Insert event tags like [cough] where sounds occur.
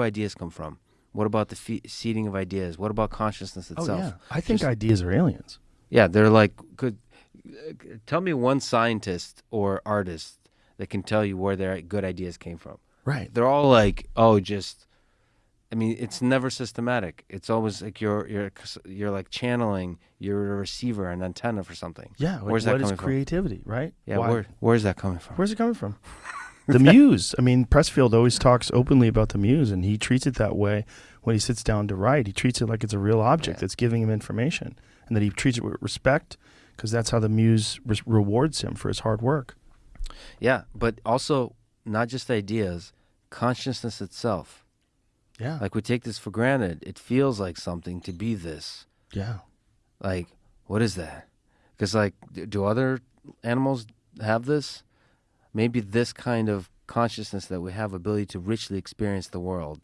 do ideas come from? What about the fe- seeding of ideas? What about consciousness itself? Oh itself? yeah, I think Just- ideas are aliens. Yeah, they're like, could tell me one scientist or artist that can tell you where their good ideas came from. Right. They're all like, oh, just. I mean, it's never systematic. It's always like you're you're you're like channeling. You're a receiver, an antenna for something. Yeah. Where's that what is coming from? creativity? Right. Yeah, Why- where where's that coming from? Where's it coming from? [laughs] the [laughs] muse. I mean, Pressfield always talks openly about the muse, and he treats it that way when he sits down to write. He treats it like it's a real object Yeah. that's giving him information, and that he treats it with respect because that's how the muse re- rewards him for his hard work. Yeah, but also not just ideas, consciousness itself. Yeah. Like we take this for granted. It feels like something to be this. yeah. Like, what is that? Because like, do other animals have this? Maybe this kind of consciousness that we have ability to richly experience the world